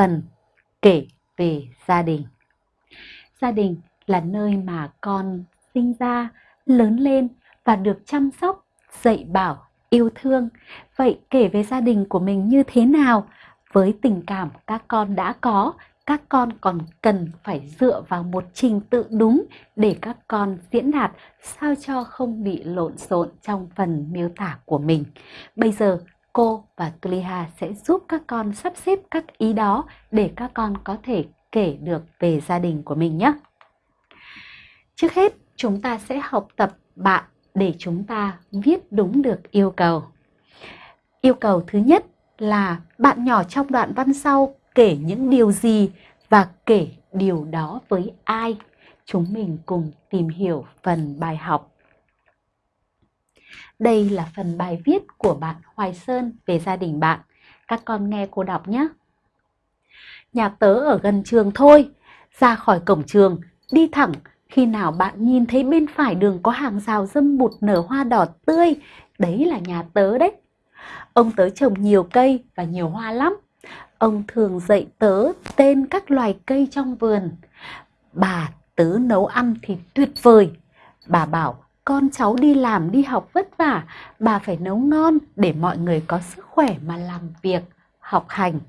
phần kể về gia đình. Gia đình là nơi mà con sinh ra, lớn lên và được chăm sóc, dạy bảo, yêu thương. Vậy kể về gia đình của mình như thế nào? Với tình cảm các con đã có, các con còn cần phải dựa vào một trình tự đúng để các con diễn đạt sao cho không bị lộn xộn trong phần miêu tả của mình. Bây giờ cô và Tuliha sẽ giúp các con sắp xếp các ý đó để các con có thể kể được về gia đình của mình nhé. Trước hết, chúng ta sẽ học tập bạn để chúng ta viết đúng được yêu cầu. Yêu cầu thứ nhất là bạn nhỏ trong đoạn văn sau kể những điều gì và kể điều đó với ai. Chúng mình cùng tìm hiểu phần bài học. Đây là phần bài viết của bạn Hoài Sơn về gia đình bạn. Các con nghe cô đọc nhé. Nhà tớ ở gần trường thôi, ra khỏi cổng trường, đi thẳng, khi nào bạn nhìn thấy bên phải đường có hàng rào dâm bụt nở hoa đỏ tươi, đấy là nhà tớ đấy. Ông tớ trồng nhiều cây và nhiều hoa lắm. Ông thường dạy tớ tên các loài cây trong vườn. Bà tớ nấu ăn thì tuyệt vời. Bà bảo con cháu đi làm đi học vất vả, bà phải nấu ngon để mọi người có sức khỏe mà làm việc, học hành.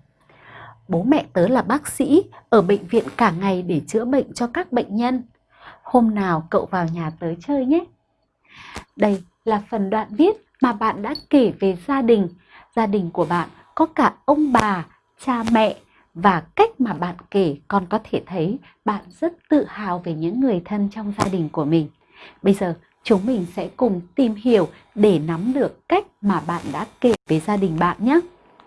Bố mẹ tớ là bác sĩ ở bệnh viện cả ngày để chữa bệnh cho các bệnh nhân. Hôm nào cậu vào nhà tớ chơi nhé. Đây là phần đoạn viết mà bạn đã kể về gia đình. Gia đình của bạn có cả ông bà, cha mẹ và cách mà bạn kể con có thể thấy bạn rất tự hào về những người thân trong gia đình của mình. Bây giờ chúng mình sẽ cùng tìm hiểu để nắm được cách mà bạn đã kể về gia đình bạn nhé.